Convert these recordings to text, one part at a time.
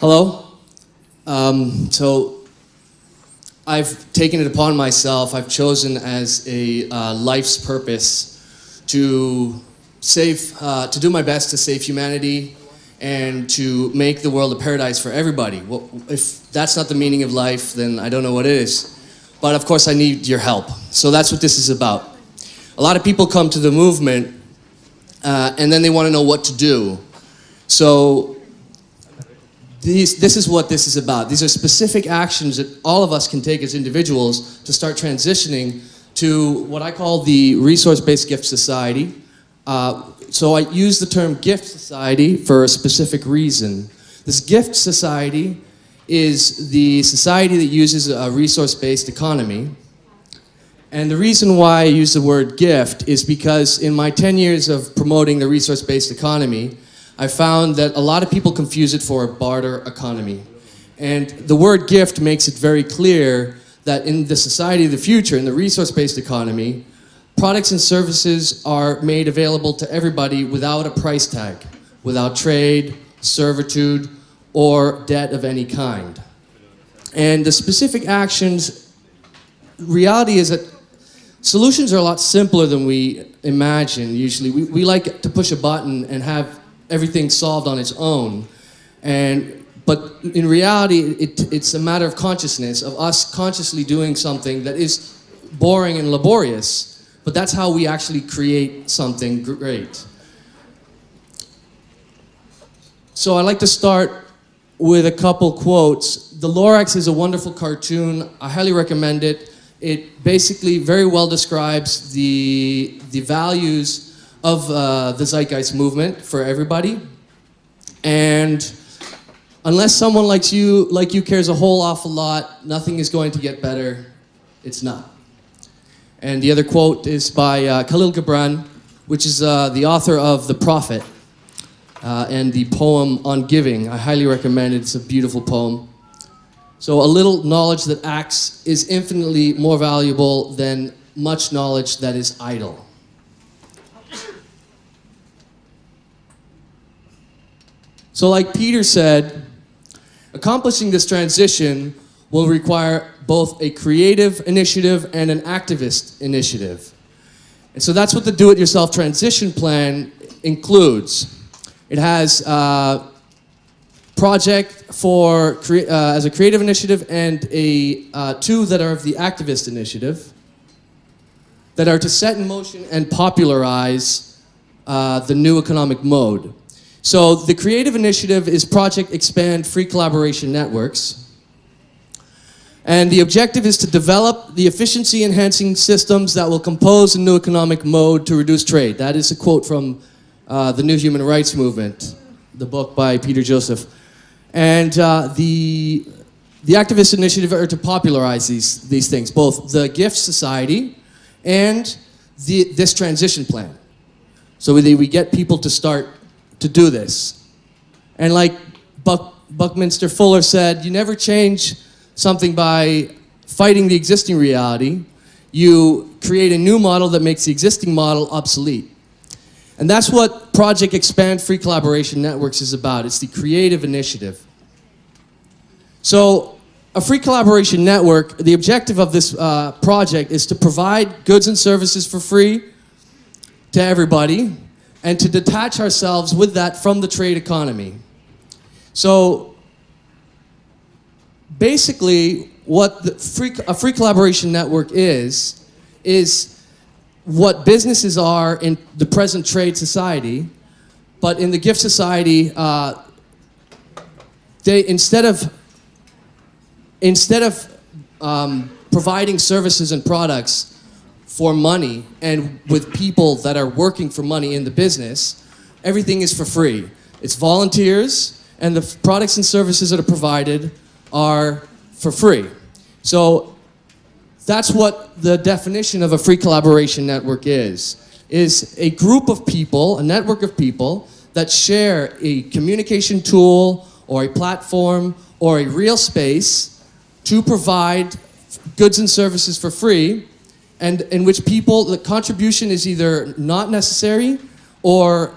Hello. Um, so I've taken it upon myself, I've chosen as a uh, life's purpose to save, uh, to do my best to save humanity and to make the world a paradise for everybody. Well, if that's not the meaning of life, then I don't know what it is. But of course I need your help. So that's what this is about. A lot of people come to the movement uh, and then they want to know what to do. So these, this is what this is about. These are specific actions that all of us can take as individuals to start transitioning to what I call the resource-based gift society. Uh, so I use the term gift society for a specific reason. This gift society is the society that uses a resource-based economy. And the reason why I use the word gift is because in my 10 years of promoting the resource-based economy, I found that a lot of people confuse it for a barter economy. And the word gift makes it very clear that in the society of the future, in the resource-based economy, products and services are made available to everybody without a price tag, without trade, servitude, or debt of any kind. And the specific actions, reality is that solutions are a lot simpler than we imagine usually. We, we like to push a button and have everything solved on its own. And, but in reality, it, it's a matter of consciousness, of us consciously doing something that is boring and laborious, but that's how we actually create something great. So I'd like to start with a couple quotes. The Lorax is a wonderful cartoon. I highly recommend it. It basically very well describes the, the values of uh, the Zeitgeist movement for everybody. And unless someone like you, like you cares a whole awful lot, nothing is going to get better. It's not. And the other quote is by uh, Kahlil Gibran, which is uh, the author of The Prophet uh, and the poem on giving. I highly recommend it. It's a beautiful poem. So a little knowledge that acts is infinitely more valuable than much knowledge that is idle. So like Peter said, accomplishing this transition will require both a creative initiative and an activist initiative. And so that's what the do-it-yourself transition plan includes. It has a project for uh, as a creative initiative and a uh, two that are of the activist initiative that are to set in motion and popularize uh, the new economic mode. So the creative initiative is Project Expand Free Collaboration Networks. And the objective is to develop the efficiency enhancing systems that will compose a new economic mode to reduce trade. That is a quote from uh, the New Human Rights Movement, the book by Peter Joseph. And uh, the, the activist initiative are to popularize these, these things, both the gift society and the, this transition plan. So we, we get people to start to do this. And like Buck, Buckminster Fuller said, you never change something by fighting the existing reality. You create a new model that makes the existing model obsolete. And that's what Project Expand Free Collaboration Networks is about. It's the creative initiative. So a free collaboration network, the objective of this uh, project is to provide goods and services for free to everybody and to detach ourselves with that from the trade economy. So basically what free, a free collaboration network is, is what businesses are in the present trade society, but in the gift society, uh, they instead of instead of um, providing services and products for money and with people that are working for money in the business, everything is for free. It's volunteers and the products and services that are provided are for free. So that's what the definition of a free collaboration network is, is a group of people, a network of people that share a communication tool or a platform or a real space to provide goods and services for free and in which people, the contribution is either not necessary or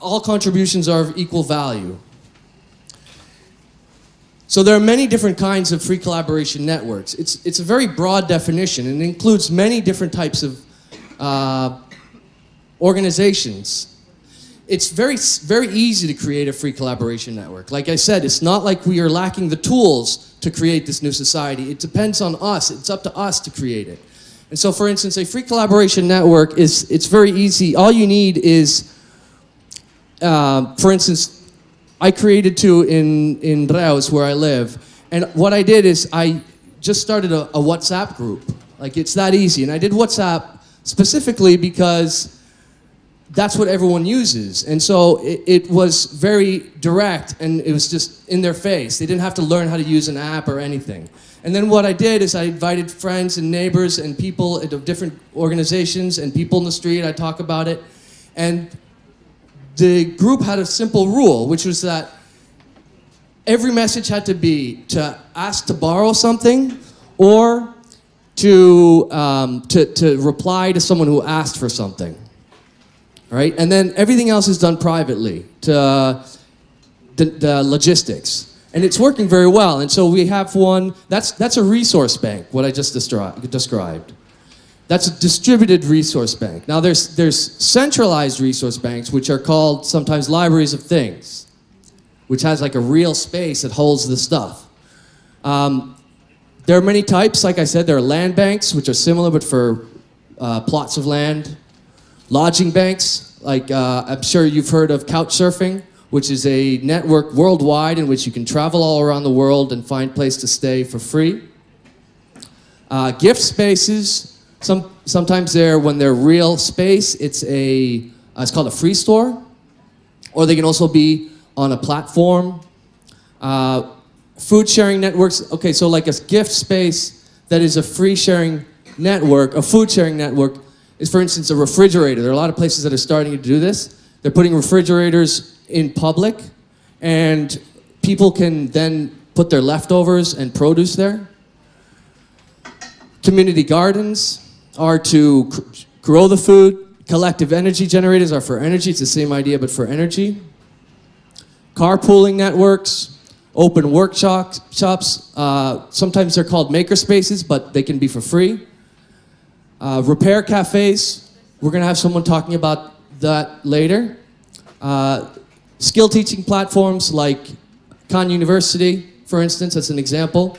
all contributions are of equal value. So there are many different kinds of free collaboration networks. It's, it's a very broad definition and includes many different types of uh, organizations. It's very, very easy to create a free collaboration network. Like I said, it's not like we are lacking the tools to create this new society. It depends on us. It's up to us to create it. And so, for instance, a free collaboration network is, it's very easy. All you need is, uh, for instance, I created two in, in Reus, where I live. And what I did is I just started a, a WhatsApp group. Like, it's that easy. And I did WhatsApp specifically because that's what everyone uses. And so it, it, was very direct and it was just in their face. They didn't have to learn how to use an app or anything. And then what I did is I invited friends and neighbors and people of different organizations and people in the street. I talk about it. And the group had a simple rule, which was that every message had to be to ask to borrow something or to, um, to, to reply to someone who asked for something. Right? And then everything else is done privately to uh, the, the logistics. And it's working very well. And so we have one, that's, that's a resource bank, what I just described. That's a distributed resource bank. Now there's, there's centralized resource banks, which are called sometimes libraries of things, which has like a real space that holds the stuff. Um, there are many types, like I said, there are land banks, which are similar but for uh, plots of land. Lodging banks, like uh, I'm sure you've heard of couch surfing which is a network worldwide in which you can travel all around the world and find place to stay for free. Uh, gift spaces, some, sometimes they're, when they're real space, it's a, uh, it's called a free store, or they can also be on a platform. Uh, food sharing networks, okay, so like a gift space that is a free sharing network, a food sharing network, is for instance a refrigerator. There are a lot of places that are starting to do this. They're putting refrigerators in public and people can then put their leftovers and produce there. Community gardens are to grow the food. Collective energy generators are for energy. It's the same idea, but for energy. Carpooling networks, open workshops. Uh, sometimes they're called maker spaces, but they can be for free. Uh, repair cafes. We're going to have someone talking about that later. Uh, skill teaching platforms like Khan University, for instance, that's an example.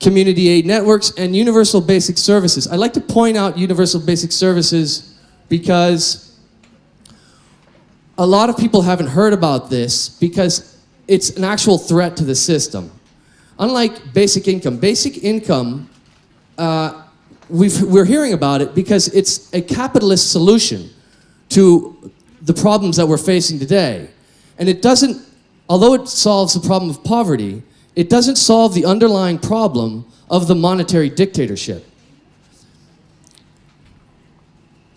Community aid networks and universal basic services. I'd like to point out universal basic services because a lot of people haven't heard about this because it's an actual threat to the system. Unlike basic income, basic income, uh, we are hearing about it because it's a capitalist solution to the problems that we're facing today. And it doesn't, although it solves the problem of poverty, it doesn't solve the underlying problem of the monetary dictatorship.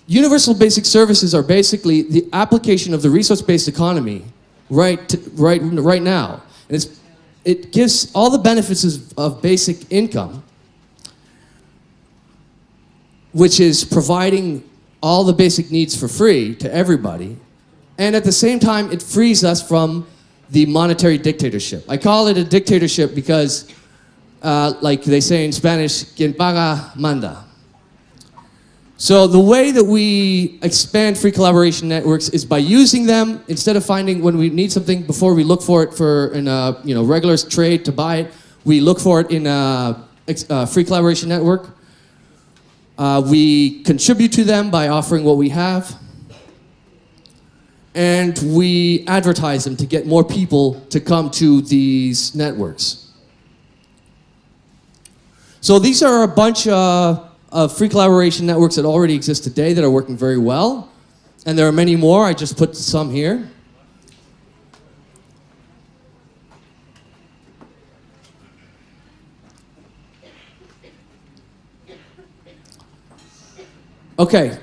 Universal basic services are basically the application of the resource-based economy right, to, right, right now. And it's, it gives all the benefits of basic income, which is providing all the basic needs for free to everybody. And at the same time, it frees us from the monetary dictatorship. I call it a dictatorship because, uh, like they say in Spanish, quien paga manda. So the way that we expand free collaboration networks is by using them instead of finding when we need something before we look for it for in a you know regular trade to buy it, we look for it in a, a free collaboration network. Uh, we contribute to them by offering what we have. And we advertise them to get more people to come to these networks. So these are a bunch uh, of free collaboration networks that already exist today that are working very well. And there are many more. I just put some here. Okay,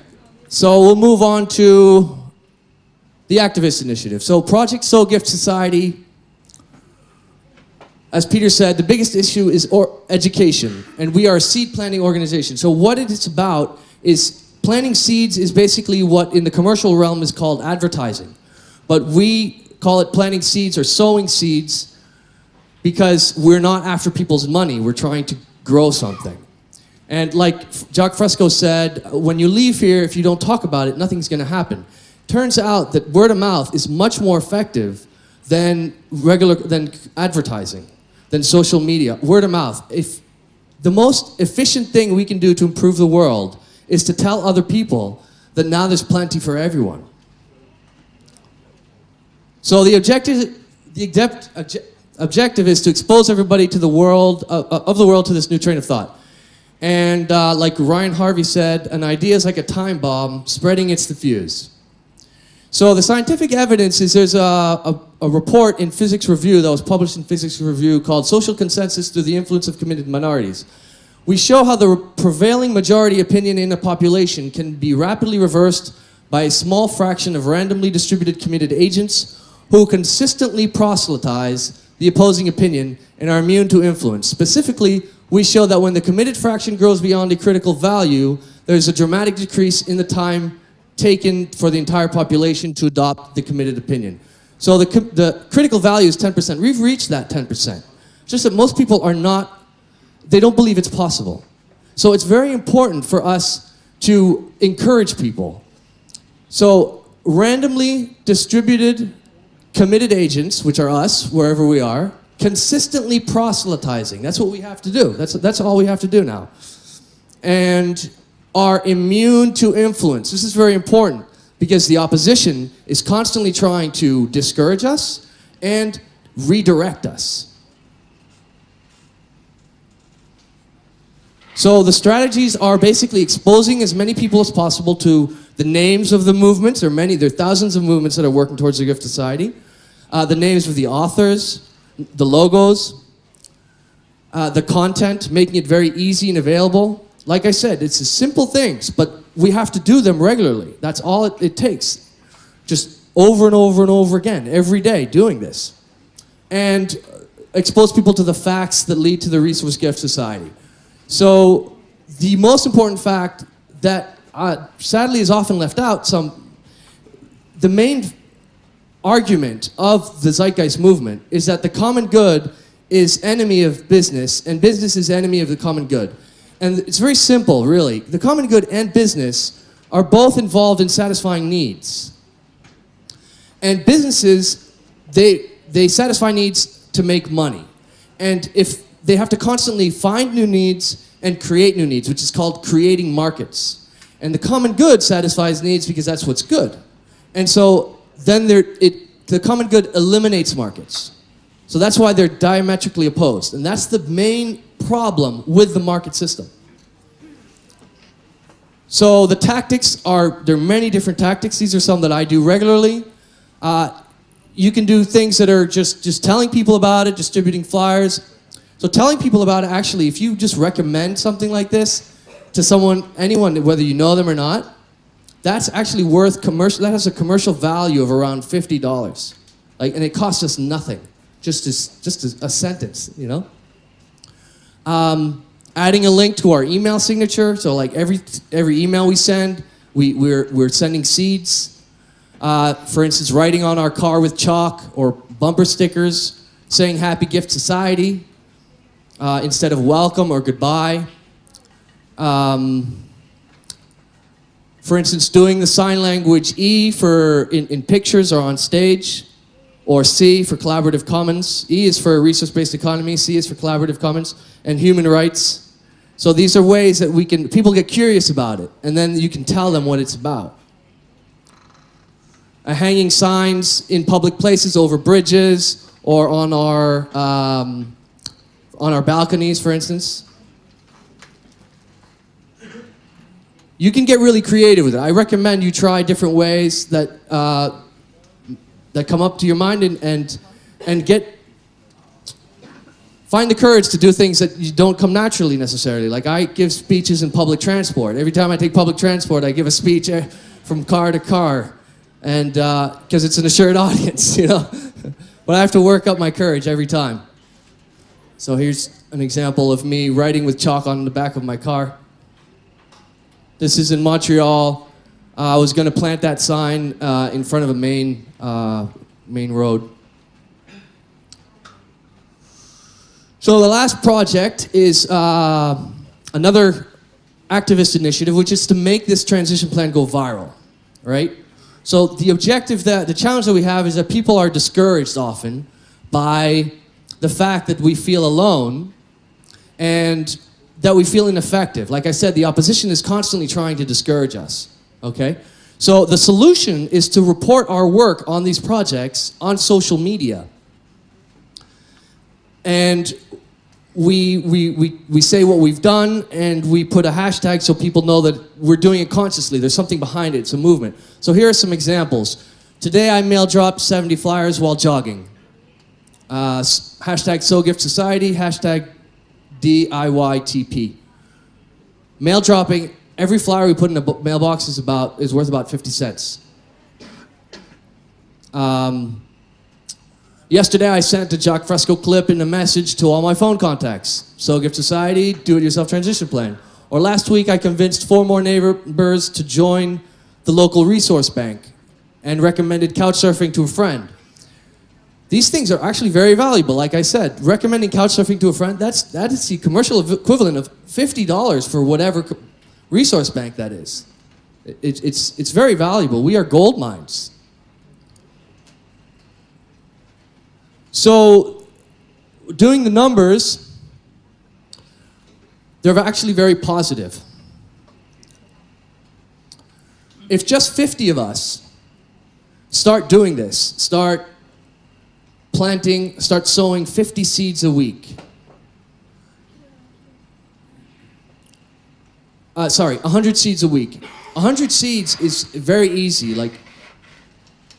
so we'll move on to the activist initiative. So Project Sow Gift Society, as Peter said, the biggest issue is education, and we are a seed planting organization. So what it is about is planting seeds is basically what in the commercial realm is called advertising. But we call it planting seeds or sowing seeds because we're not after people's money. We're trying to grow something. And like Jacques Fresco said, when you leave here, if you don't talk about it, nothing's going to happen. Turns out that word of mouth is much more effective than regular than advertising, than social media. Word of mouth. If the most efficient thing we can do to improve the world is to tell other people that now there's plenty for everyone. So the objective, the obje- objective is to expose everybody to the world uh, uh, of the world to this new train of thought. And uh, like Ryan Harvey said, an idea is like a time bomb, spreading its diffuse. So the scientific evidence is there's a, a, a, report in Physical Review that was published in Physical Review called Social Consensus Through the Influence of Committed Minorities. We show how the prevailing majority opinion in a population can be rapidly reversed by a small fraction of randomly distributed committed agents who consistently proselytize the opposing opinion and are immune to influence. Specifically, we show that when the committed fraction grows beyond a critical value, there's a dramatic decrease in the time taken for the entire population to adopt the committed opinion. So the, the critical value is 10%. We've reached that 10%. Just that most people are not, they don't believe it's possible. So it's very important for us to encourage people. So randomly distributed committed agents, which are us, wherever we are, consistently proselytizing. That's what we have to do. That's, that's all we have to do now. And are immune to influence. This is very important because the opposition is constantly trying to discourage us and redirect us. So the strategies are basically exposing as many people as possible to the names of the movements. There are many, there are thousands of movements that are working towards the Gift Society. Uh, the names of the authors, the logos, uh, the content, making it very easy and available. Like I said, it's simple things, but we have to do them regularly. That's all it, it takes. Just over and over and over again, every day, doing this. And expose people to the facts that lead to the Resource Gift Society. So the most important fact that uh, sadly is often left out, some, the main argument of the zeitgeist movement is that the common good is enemy of business and business is enemy of the common good. And it's very simple, really. The common good and business are both involved in satisfying needs. And businesses, they, they satisfy needs to make money. And if they have to constantly find new needs and create new needs, which is called creating markets. And the common good satisfies needs because that's what's good. And so then there, it, the common good eliminates markets. So that's why they're diametrically opposed. And that's the main problem with the market system. So the tactics are, there are many different tactics. These are some that I do regularly. Uh, you can do things that are just, just telling people about it, distributing flyers. So telling people about it, actually, if you just recommend something like this to someone, anyone, whether you know them or not, that's actually worth commercial, that has a commercial value of around $50. Like, and it costs us nothing, just, as, just a, a sentence, you know? Um, adding a link to our email signature, so like every, every email we send, we, we're, we're sending seeds. Uh, for instance, writing on our car with chalk or bumper stickers saying Happy Gift Society uh, instead of welcome or goodbye. Um, for instance, doing the sign language E for in, in pictures or on stage, or C for collaborative commons. E is for resource-based economy, C is for collaborative commons, and human rights. So these are ways that we can, people get curious about it, and then you can tell them what it's about. Uh, hanging signs in public places over bridges or on our, um, on our balconies, for instance. you can get really creative with it. I recommend you try different ways that uh, that come up to your mind and and and get find the courage to do things that you don't come naturally necessarily. Like I give speeches in public transport. Every time I take public transport, I give a speech eh, from car to car, and because uh, it's an assured audience, you know. but I have to work up my courage every time. So here's an example of me writing with chalk on the back of my car. This is in Montreal. Uh, I was going to plant that sign uh, in front of a main, uh, main road. So the last project is another activist initiative, which is to make this transition plan go viral, right? So the objective that, the challenge that we have is that people are discouraged often by the fact that we feel alone and that we feel ineffective. Like I said, the opposition is constantly trying to discourage us, okay? So the solution is to report our work on these projects on social media. And we, we, we, we say what we've done and we put a hashtag so people know that we're doing it consciously. There's something behind it, it's a movement. So here are some examples. Today I mail dropped 70 flyers while jogging. Uh, hashtag Sow Gift Society, hashtag DIYTP. Mail dropping, every flyer we put in a mailbox is, about, is worth about 50 cents. Um, Yesterday, I sent a Jacques Fresco clip in a message to all my phone contacts. Sow Gift Society, Do-It-Yourself Transition Plan. Or last week, I convinced four more neighbors to join the local resource bank and recommended couchsurfing to a friend. These things are actually very valuable. Like I said, recommending couchsurfing to a friend, that's, that is the commercial equivalent of $50 for whatever resource bank that is. It, it's, it's very valuable. We are gold mines. So, doing the numbers, they're actually very positive. If just 50 of us start doing this, start planting, start sowing 50 seeds a week. Uh, sorry, 100 seeds a week. 100 seeds is very easy. Like,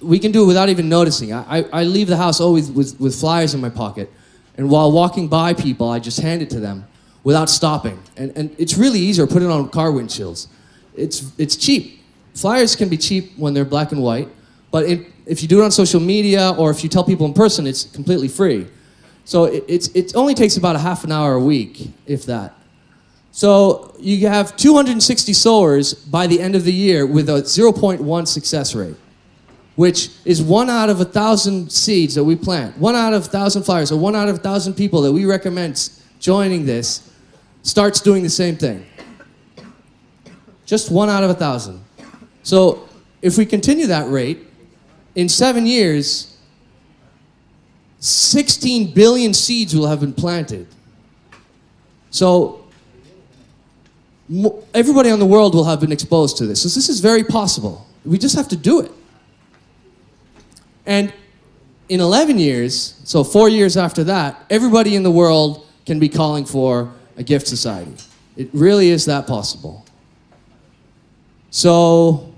we can do it without even noticing. I, I, I leave the house always with, with flyers in my pocket, and while walking by people, I just hand it to them without stopping. And, and it's really easier. Put it on car windshields. It's, it's cheap. Flyers can be cheap when they're black and white, but it, if you do it on social media or if you tell people in person, it's completely free. So it, it's, it only takes about a half an hour a week, if that. So you have 260 sowers by the end of the year with a 0.1 success rate which is one out of a thousand seeds that we plant, one out of a thousand flowers, or one out of a thousand people that we recommend joining this, starts doing the same thing. Just one out of a thousand. So if we continue that rate, in seven years, 16 billion seeds will have been planted. So everybody in the world will have been exposed to this. So this is very possible. We just have to do it. And in 11 years, so four years after that, everybody in the world can be calling for a gift society. It really is that possible. So,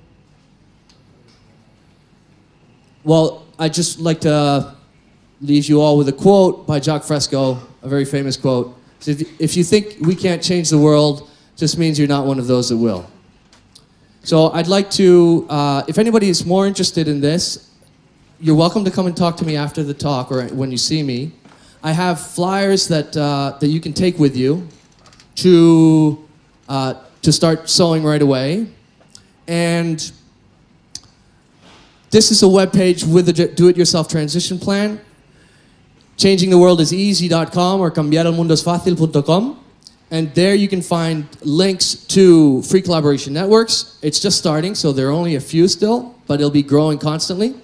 well, I'd just like to leave you all with a quote by Jacques Fresco, a very famous quote. If you think we can't change the world, just means you're not one of those that will. So I'd like to, uh, if anybody is more interested in this, you're welcome to come and talk to me after the talk or when you see me. I have flyers that, uh, that you can take with you to, uh, to start sowing right away. And this is a web page with a do-it-yourself transition plan. Changingtheworldiseasy.com or cambiarelmundosfacil.com. And there you can find links to free collaboration networks. It's just starting, so there are only a few still, but it'll be growing constantly.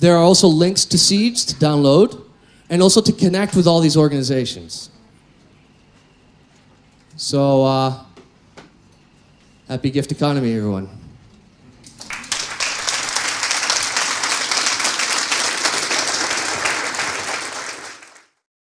There are also links to seeds to download and also to connect with all these organizations. So, uh, happy gift economy, everyone.